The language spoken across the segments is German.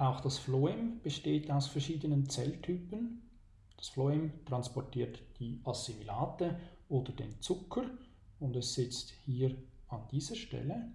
Auch das Phloem besteht aus verschiedenen Zelltypen. Das Phloem transportiert die Assimilate oder den Zucker und es sitzt hier an dieser Stelle.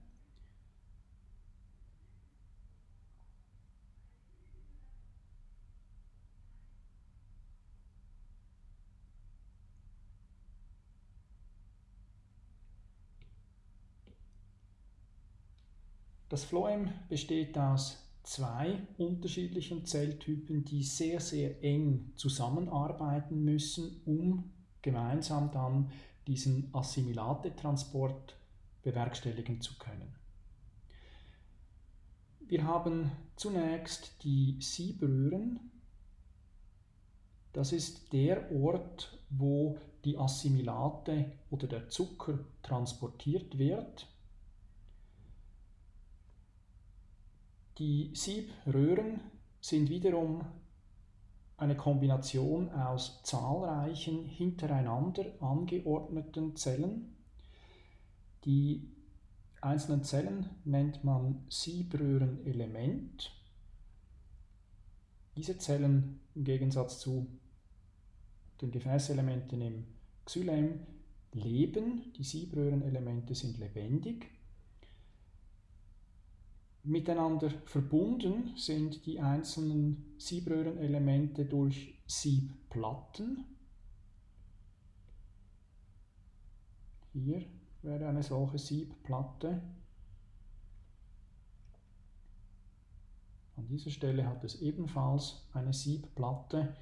Das Phloem besteht aus zwei unterschiedlichen Zelltypen, die sehr, sehr eng zusammenarbeiten müssen, um gemeinsam dann diesen Assimilatetransport bewerkstelligen zu können. Wir haben zunächst die Siebröhren. Das ist der Ort, wo die Assimilate oder der Zucker transportiert wird. Die Siebröhren sind wiederum eine Kombination aus zahlreichen hintereinander angeordneten Zellen. Die einzelnen Zellen nennt man Siebröhrenelement. Diese Zellen im Gegensatz zu den Gefäßelementen im Xylem leben. Die Siebröhrenelemente sind lebendig. Miteinander verbunden sind die einzelnen Siebröhrenelemente durch Siebplatten. Hier wäre eine solche Siebplatte. An dieser Stelle hat es ebenfalls eine Siebplatte.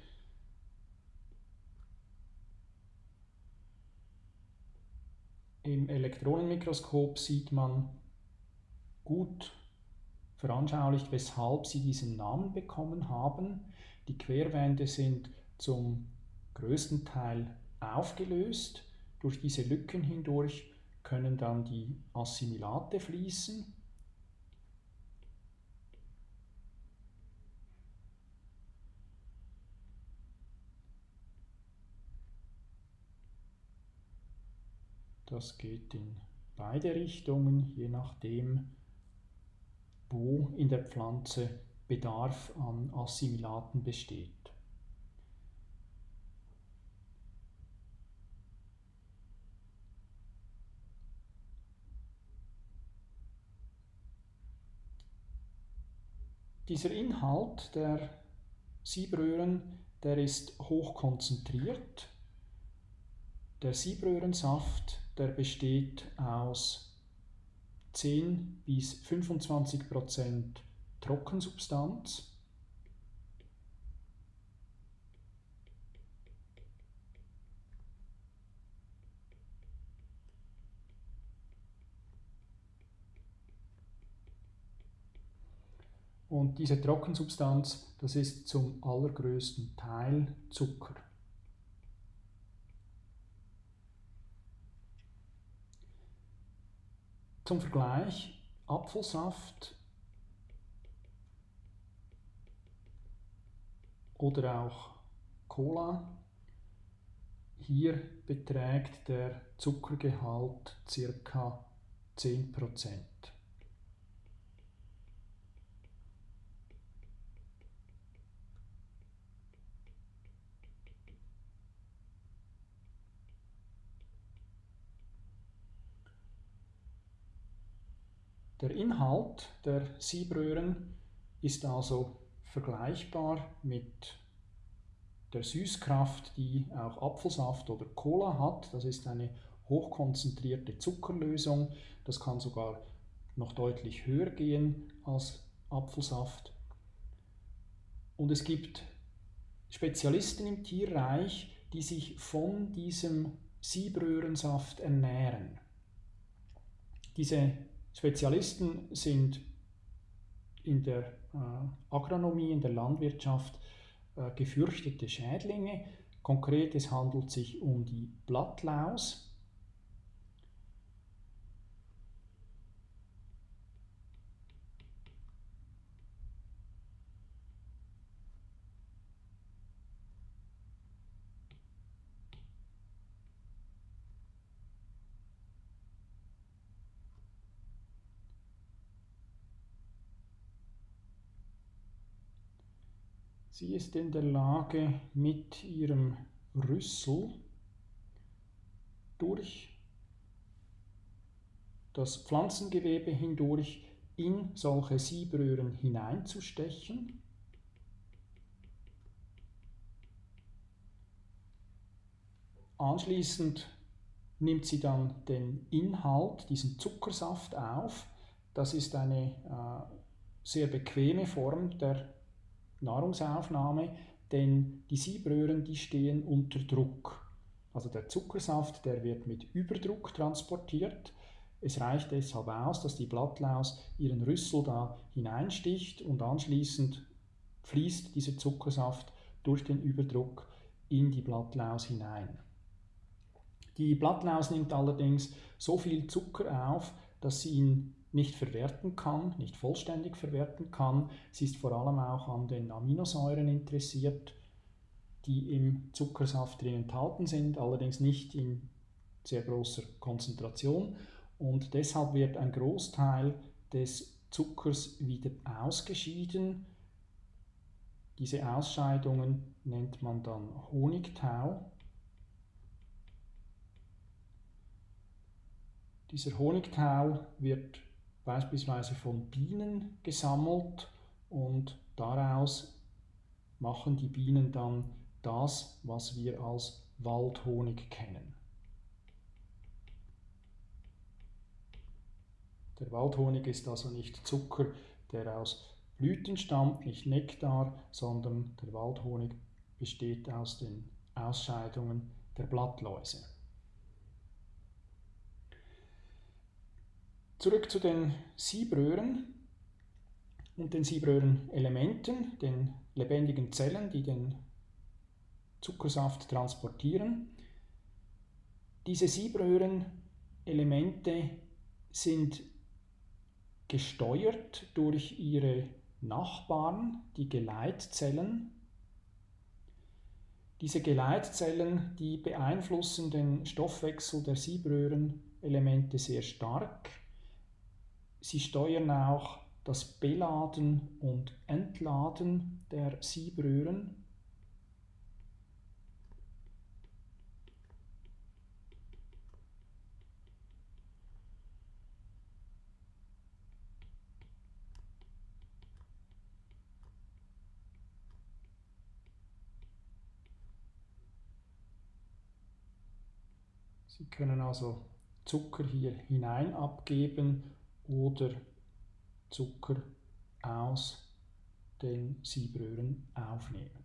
Im Elektronenmikroskop sieht man gut veranschaulicht, weshalb sie diesen Namen bekommen haben. Die Querwände sind zum größten Teil aufgelöst. Durch diese Lücken hindurch können dann die Assimilate fließen. Das geht in beide Richtungen, je nachdem, wo in der Pflanze Bedarf an Assimilaten besteht. Dieser Inhalt der Siebröhren, der ist hoch konzentriert. Der Siebröhrensaft, der besteht aus 10 bis 25 Prozent Trockensubstanz. Und diese Trockensubstanz, das ist zum allergrößten Teil Zucker. Zum Vergleich, Apfelsaft oder auch Cola. Hier beträgt der Zuckergehalt ca. 10%. Der Inhalt der Siebröhren ist also vergleichbar mit der Süßkraft, die auch Apfelsaft oder Cola hat. Das ist eine hochkonzentrierte Zuckerlösung. Das kann sogar noch deutlich höher gehen als Apfelsaft. Und es gibt Spezialisten im Tierreich, die sich von diesem Siebröhrensaft ernähren. Diese Spezialisten sind in der äh, Agronomie, in der Landwirtschaft äh, gefürchtete Schädlinge. Konkret, es handelt sich um die Blattlaus. Sie ist in der Lage, mit ihrem Rüssel durch das Pflanzengewebe hindurch in solche Siebröhren hineinzustechen. Anschließend nimmt sie dann den Inhalt, diesen Zuckersaft auf. Das ist eine äh, sehr bequeme Form der Nahrungsaufnahme, denn die Siebröhren, die stehen unter Druck. Also der Zuckersaft, der wird mit Überdruck transportiert. Es reicht deshalb aus, dass die Blattlaus ihren Rüssel da hineinsticht und anschließend fließt dieser Zuckersaft durch den Überdruck in die Blattlaus hinein. Die Blattlaus nimmt allerdings so viel Zucker auf, dass sie ihn nicht verwerten kann, nicht vollständig verwerten kann. Sie ist vor allem auch an den Aminosäuren interessiert, die im Zuckersaft drin enthalten sind, allerdings nicht in sehr großer Konzentration. Und deshalb wird ein Großteil des Zuckers wieder ausgeschieden. Diese Ausscheidungen nennt man dann Honigtau. Dieser Honigtau wird beispielsweise von Bienen gesammelt und daraus machen die Bienen dann das, was wir als Waldhonig kennen. Der Waldhonig ist also nicht Zucker, der aus Blüten stammt, nicht Nektar, sondern der Waldhonig besteht aus den Ausscheidungen der Blattläuse. Zurück zu den Siebröhren und den Siebröhrenelementen, den lebendigen Zellen, die den Zuckersaft transportieren. Diese Siebröhrenelemente sind gesteuert durch ihre Nachbarn, die Geleitzellen. Diese Geleitzellen, die beeinflussen den Stoffwechsel der Siebröhrenelemente sehr stark. Sie steuern auch das Beladen und Entladen der Siebröhren. Sie können also Zucker hier hinein abgeben oder Zucker aus den Siebröhren aufnehmen.